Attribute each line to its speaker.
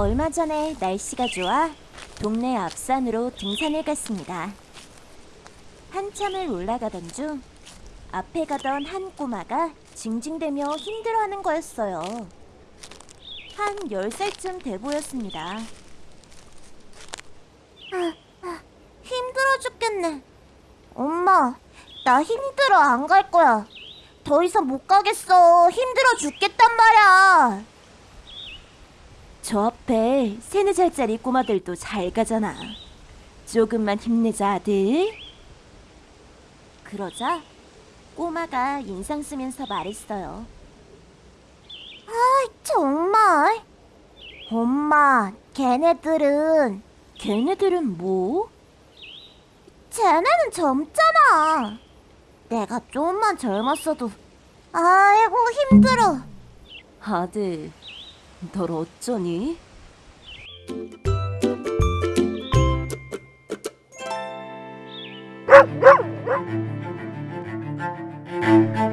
Speaker 1: 얼마 전에 날씨가 좋아 동네 앞산으로 등산을 갔습니다. 한참을 올라가던 중 앞에 가던 한 꼬마가 징징대며 힘들어하는 거였어요. 한 10살쯤 돼 보였습니다. 아, 힘들어 죽겠네. 엄마, 나 힘들어 안 갈 거야. 더 이상 못 가겠어. 힘들어 죽겠단 말이야. 저 앞에 세네 살짜리 꼬마들도 잘 가잖아. 조금만 힘내자, 아들. 그러자 꼬마가 인상 쓰면서 말했어요. 아, 정말? 엄마, 걔네들은 걔네들은 뭐? 쟤네는 젊잖아. 내가 좀만 젊었어도 아이고 힘들어. 아들, 널 어쩌니?